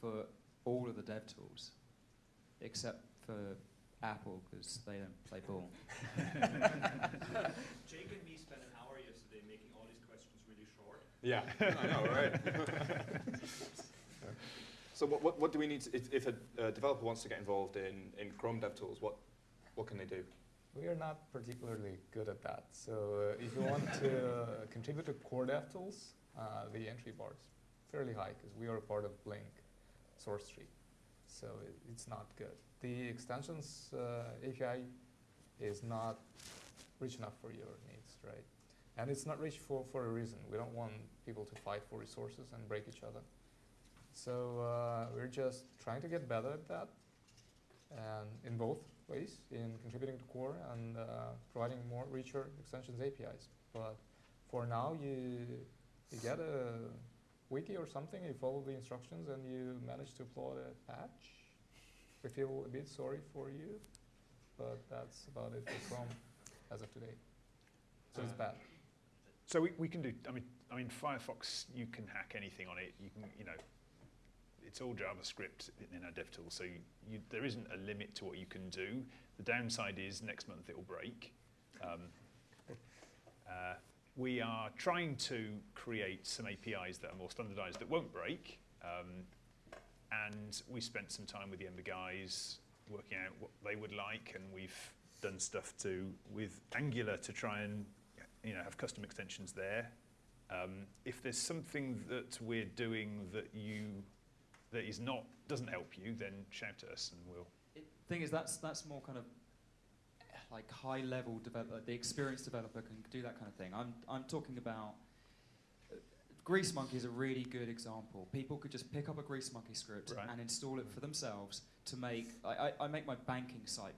for all of the dev tools, except for Apple because they don't play ball. Jake and me spent an hour yesterday making all these questions really short. Yeah, I know, right? so what, what, what do we need, to, if, if a uh, developer wants to get involved in, in Chrome DevTools, what, what can they do? We are not particularly good at that. So uh, if you want to uh, contribute to core DevTools, uh, the entry bar is fairly high because we are a part of Blink source tree. So it, it's not good. The extensions uh, API is not rich enough for your needs, right? And it's not rich for, for a reason. We don't want people to fight for resources and break each other. So uh, we're just trying to get better at that, and in both ways, in contributing to core and uh, providing more richer extensions APIs. But for now, you you get a wiki or something, you follow the instructions, and you manage to upload a patch. We feel a bit sorry for you, but that's about it for Chrome as of today. So it's Uh, bad. So we, we can do, I mean, I mean, Firefox, you can hack anything on it. You can, you know, it's all JavaScript in, in our DevTools, so you, you, there isn't a limit to what you can do. The downside is next month it will break. Um, uh, we are trying to create some APIs that are more standardized that won't break. Um, and we spent some time with the Ember guys working out what they would like, and we've done stuff to with Angular to try and you know have custom extensions there. Um, if there's something that we're doing that you that is not doesn't help you, then shout at us and we'll. It, thing is, that's that's more kind of like high level developer. The experienced developer can do that kind of thing. I'm I'm talking about. uh, Greasemonkey is a really good example. People could just pick up a Greasemonkey script Right. and install it for themselves to make. I, I, I make my banking site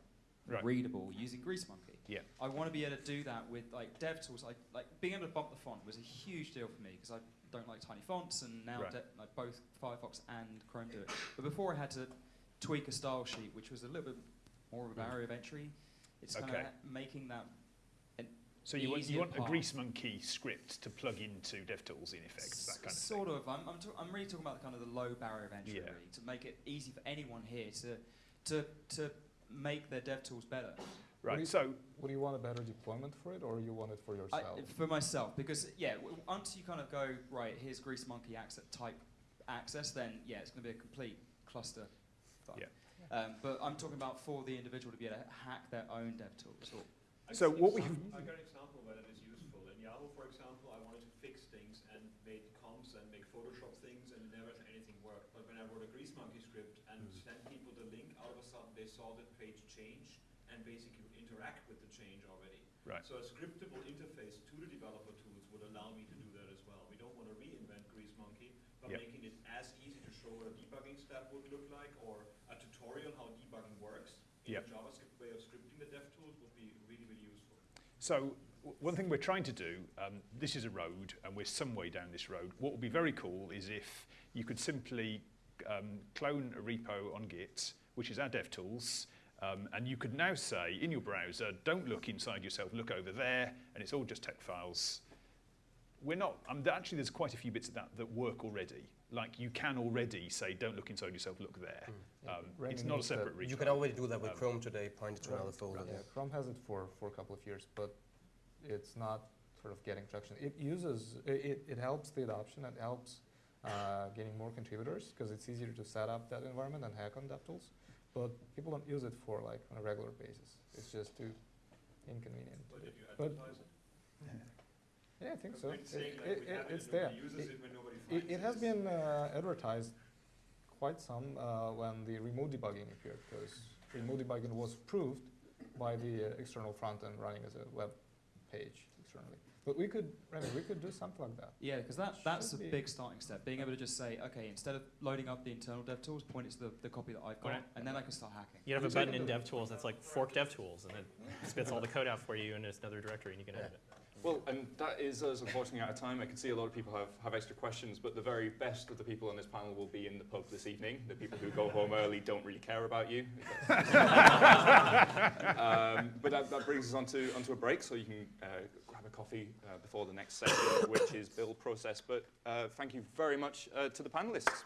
Right. readable using Greasemonkey. Yeah. I want to be able to do that with like dev tools. Like like being able to bump the font was a huge deal for me because I don't like tiny fonts, and now Right. de- like both Firefox and Chrome do it. But before I had to tweak a style sheet, which was a little bit more of a barrier of entry. It's kind Okay. of making that. So you want, you easier want a path. Grease Monkey script to plug into DevTools in effect, that kind of sort of. I'm, I'm, t- I'm really talking about the kind of the low barrier of entry, Yeah. really, to make it easy for anyone here to to to make their dev tools better. What do you- would you want a better deployment for it, or you want it for I, yourself? for myself, because yeah, w- once you kind of go right, here's Greasemonkey access type access, then yeah, it's going to be a complete cluster. Fun. Yeah. Um, but I'm talking about for the individual to be able to hack their own dev tools. Or So what we have... I got an example where that is useful. In Yahoo, for example, I wanted to fix things and made comps and make Photoshop things and never anything worked. But when I wrote a Greasemonkey script and sent people the link, all of a sudden they saw the page change and basically interact with the change already. Right. So a scriptable interface to the developer tools would allow me to do that as well. We don't want to reinvent Greasemonkey, but Yep. making it as easy to show what a debugging step would look like or a tutorial how debugging works in Yep. a JavaScript way of scripting the dev tools would be really, really useful. So one thing we're trying to do, um, this is a road and we're some way down this road. What would be very cool is if you could simply um, clone a repo on Git, which is our DevTools, um, and you could now say in your browser, don't look inside yourself, look over there, and it's all just tech files. We're not, um, actually there's quite a few bits of that that work already. Like you can already say, don't look inside yourself, look there. Um, Remy it's not a separate repo. You can already do that with Um, Chrome today, point it to another folder. Yeah, Chrome has it for, for a couple of years, but it's not sort of getting traction. It uses, it, it helps the adoption, it helps uh, getting more contributors because it's easier to set up that environment and hack on DevTools. But people don't use it for like on a regular basis. It's just too inconvenient. But did you But- it? Yeah, I think so. It, saying, like, it, it, it's there. It, it when nobody it, finds it it. has been uh, advertised quite some uh, when the remote debugging appeared, because remote debugging was proved by the uh, external front end running as a web page externally. But we could, Remy, we could do something like that. Yeah, because that, that's a big starting step. Being able to just say, okay, instead of loading up the internal DevTools, point it to the, the copy that I've got, Right. and then I can start hacking. You have a So button can in do- DevTools that's like fork DevTools, and it spits all the code out for you in another directory, and you can edit it. Well, and that is us unfortunately out of time. I can see a lot of people have, have extra questions, but the very best of the people on this panel will be in the pub this evening. The people who go home early don't really care about you. um, but that, that brings us on to, onto a break, so you can uh, grab a coffee uh, before the next session, which is build process. But uh, thank you very much uh, to the panelists.